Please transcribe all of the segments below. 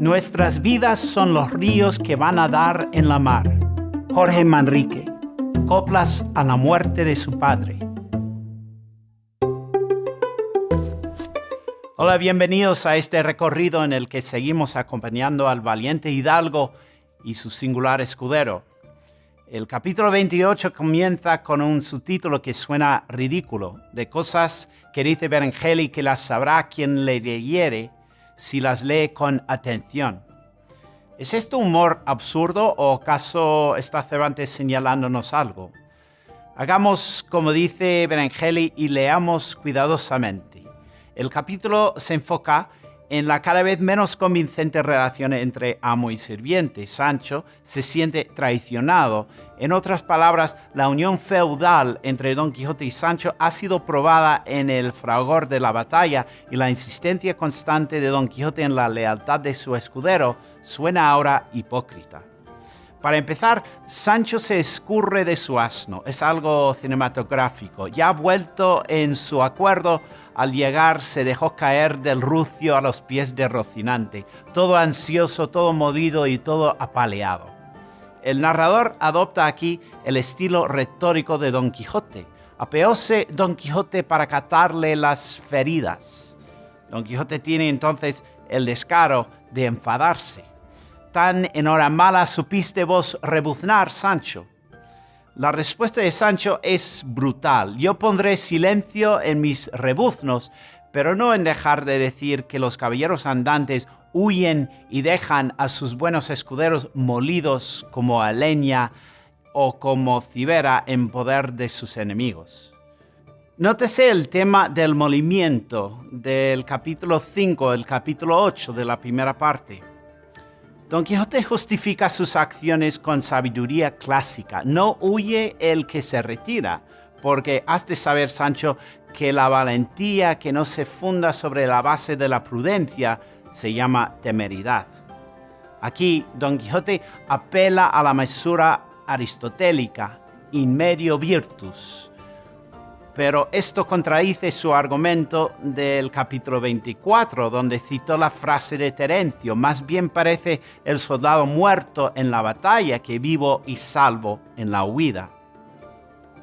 Nuestras vidas son los ríos que van a dar en la mar. Jorge Manrique. Coplas a la muerte de su padre. Hola, bienvenidos a este recorrido en el que seguimos acompañando al valiente hidalgo y su singular escudero. El capítulo 28 comienza con un subtítulo que suena ridículo, de cosas que dice Berengeli que las sabrá quien le leyere si las lee con atención. ¿Es esto humor absurdo o acaso está Cervantes señalándonos algo? Hagamos como dice Berengeli y leamos cuidadosamente. El capítulo se enfoca en la cada vez menos convincente relación entre amo y sirviente. Sancho se siente traicionado. En otras palabras, la unión feudal entre Don Quijote y Sancho ha sido probada en el fragor de la batalla y la insistencia constante de Don Quijote en la lealtad de su escudero suena ahora hipócrita. Para empezar, Sancho se escurre de su asno, es algo cinematográfico. Ya vuelto en su acuerdo, al llegar se dejó caer del rucio a los pies de Rocinante, todo ansioso, todo molido y todo apaleado. El narrador adopta aquí el estilo retórico de Don Quijote. Apeóse Don Quijote para catarle las feridas. Don Quijote tiene entonces el descaro de enfadarse tan en hora mala supiste vos rebuznar, Sancho? La respuesta de Sancho es brutal. Yo pondré silencio en mis rebuznos, pero no en dejar de decir que los caballeros andantes huyen y dejan a sus buenos escuderos molidos como a leña o como cibera en poder de sus enemigos. Nótese el tema del molimiento del capítulo 5, el capítulo 8 de la primera parte. Don Quijote justifica sus acciones con sabiduría clásica. No huye el que se retira, porque has de saber, Sancho, que la valentía que no se funda sobre la base de la prudencia se llama temeridad. Aquí, Don Quijote apela a la mesura aristotélica, in medio virtus, pero esto contradice su argumento del capítulo 24, donde citó la frase de Terencio, más bien parece el soldado muerto en la batalla que vivo y salvo en la huida.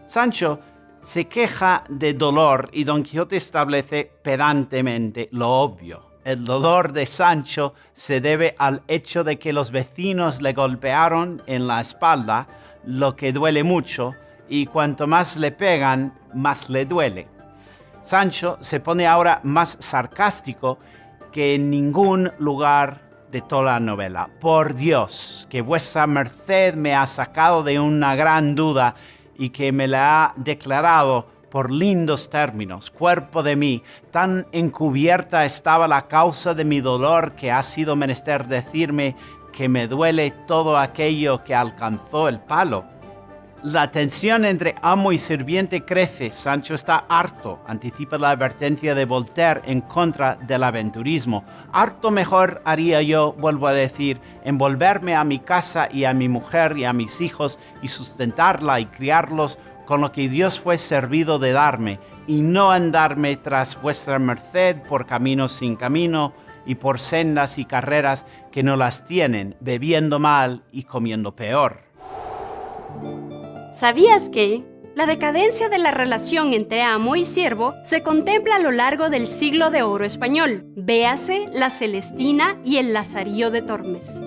Sancho se queja de dolor y Don Quijote establece pedantemente lo obvio. El dolor de Sancho se debe al hecho de que los vecinos le golpearon en la espalda, lo que duele mucho, y cuanto más le pegan, más le duele. Sancho se pone ahora más sarcástico que en ningún lugar de toda la novela. Por Dios, que vuestra merced me ha sacado de una gran duda y que me la ha declarado por lindos términos, cuerpo de mí, tan encubierta estaba la causa de mi dolor que ha sido menester decirme que me duele todo aquello que alcanzó el palo la tensión entre amo y sirviente crece. Sancho está harto, anticipa la advertencia de Voltaire en contra del aventurismo. Harto mejor haría yo, vuelvo a decir, envolverme a mi casa y a mi mujer y a mis hijos y sustentarla y criarlos con lo que Dios fue servido de darme, y no andarme tras vuestra merced por caminos sin camino y por sendas y carreras que no las tienen, bebiendo mal y comiendo peor. ¿Sabías que? La decadencia de la relación entre amo y siervo se contempla a lo largo del siglo de oro español. Véase la Celestina y el Lazarillo de Tormes.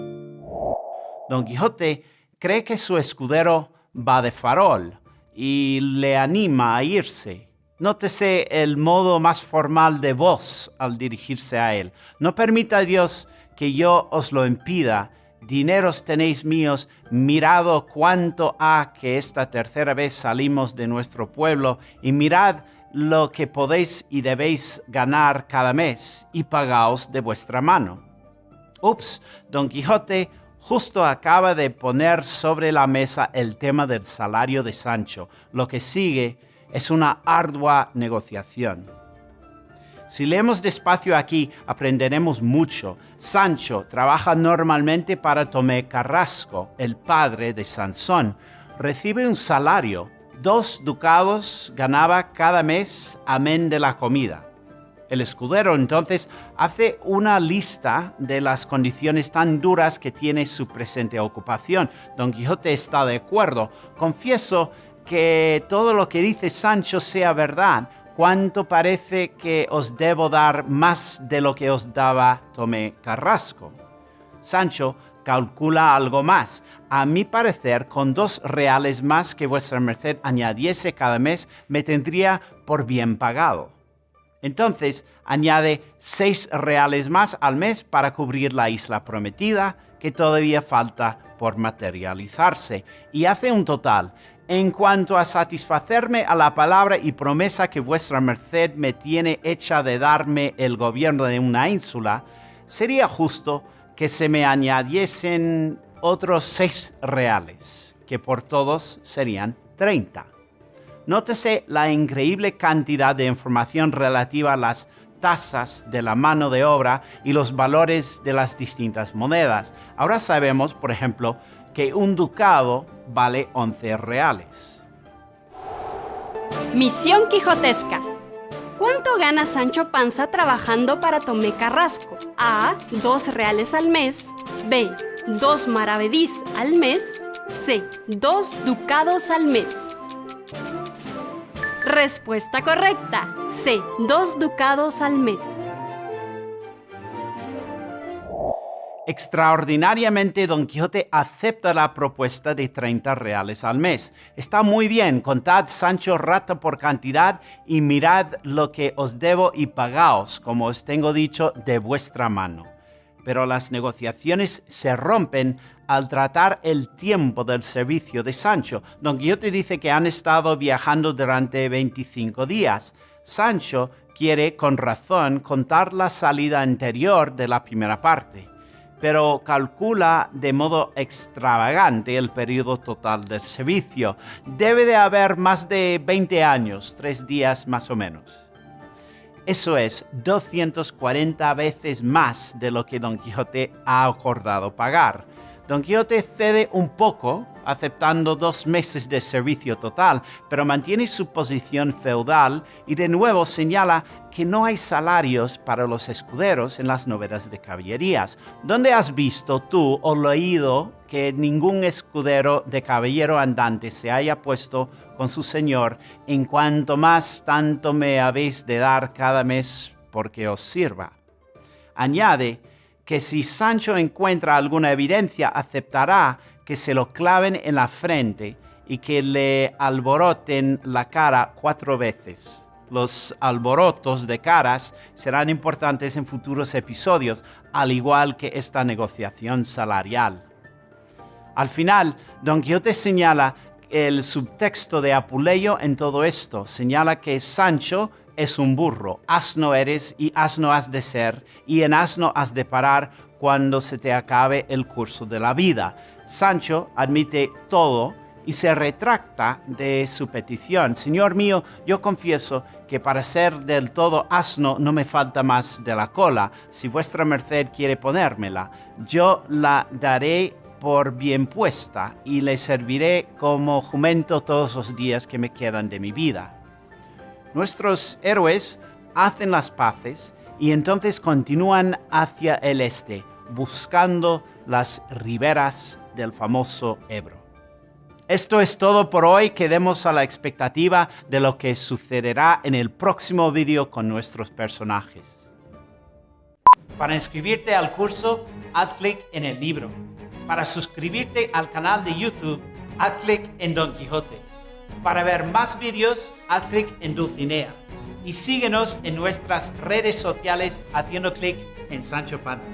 Don Quijote cree que su escudero va de farol y le anima a irse. Nótese el modo más formal de voz al dirigirse a él. No permita Dios que yo os lo impida dineros tenéis míos, mirado cuánto ha que esta tercera vez salimos de nuestro pueblo, y mirad lo que podéis y debéis ganar cada mes, y pagaos de vuestra mano. Ups, Don Quijote justo acaba de poner sobre la mesa el tema del salario de Sancho. Lo que sigue es una ardua negociación. Si leemos despacio aquí, aprenderemos mucho. Sancho trabaja normalmente para Tomé Carrasco, el padre de Sansón. Recibe un salario. Dos ducados ganaba cada mes, amén de la comida. El escudero entonces hace una lista de las condiciones tan duras que tiene su presente ocupación. Don Quijote está de acuerdo. Confieso que todo lo que dice Sancho sea verdad. ¿Cuánto parece que os debo dar más de lo que os daba Tomé Carrasco? Sancho calcula algo más. A mi parecer, con dos reales más que vuestra merced añadiese cada mes, me tendría por bien pagado. Entonces añade seis reales más al mes para cubrir la isla prometida, que todavía falta por materializarse, y hace un total. En cuanto a satisfacerme a la palabra y promesa que vuestra merced me tiene hecha de darme el gobierno de una ínsula, sería justo que se me añadiesen otros seis reales, que por todos serían treinta. Nótese la increíble cantidad de información relativa a las tasas de la mano de obra y los valores de las distintas monedas. Ahora sabemos, por ejemplo, que un ducado vale 11 reales. Misión Quijotesca. ¿Cuánto gana Sancho Panza trabajando para Tomé Carrasco? A. 2 reales al mes. B. 2 maravedís al mes. C. 2 ducados al mes. Respuesta correcta. C. Dos ducados al mes. Extraordinariamente, Don Quijote acepta la propuesta de 30 reales al mes. Está muy bien, contad Sancho rata por cantidad y mirad lo que os debo y pagaos, como os tengo dicho, de vuestra mano. Pero las negociaciones se rompen al tratar el tiempo del servicio de Sancho. Don Quijote dice que han estado viajando durante 25 días. Sancho quiere con razón contar la salida anterior de la primera parte, pero calcula de modo extravagante el periodo total del servicio. Debe de haber más de 20 años, tres días más o menos. Eso es 240 veces más de lo que Don Quijote ha acordado pagar. Don Quijote cede un poco, aceptando dos meses de servicio total, pero mantiene su posición feudal y de nuevo señala que no hay salarios para los escuderos en las novelas de caballerías. ¿Dónde has visto tú o leído que ningún escudero de caballero andante se haya puesto con su señor en cuanto más tanto me habéis de dar cada mes porque os sirva? Añade que si Sancho encuentra alguna evidencia, aceptará que se lo claven en la frente y que le alboroten la cara cuatro veces. Los alborotos de caras serán importantes en futuros episodios, al igual que esta negociación salarial. Al final, Don Quijote señala el subtexto de Apuleyo en todo esto. Señala que Sancho es un burro, asno eres y asno has de ser, y en asno has de parar cuando se te acabe el curso de la vida. Sancho admite todo y se retracta de su petición. Señor mío, yo confieso que para ser del todo asno no me falta más de la cola. Si vuestra merced quiere ponérmela, yo la daré por bien puesta y le serviré como jumento todos los días que me quedan de mi vida. Nuestros héroes hacen las paces y entonces continúan hacia el este, buscando las riberas del famoso Ebro. Esto es todo por hoy. Quedemos a la expectativa de lo que sucederá en el próximo vídeo con nuestros personajes. Para inscribirte al curso, haz clic en el libro. Para suscribirte al canal de YouTube, haz clic en Don Quijote. Para ver más vídeos, haz clic en Dulcinea y síguenos en nuestras redes sociales haciendo clic en Sancho Panza.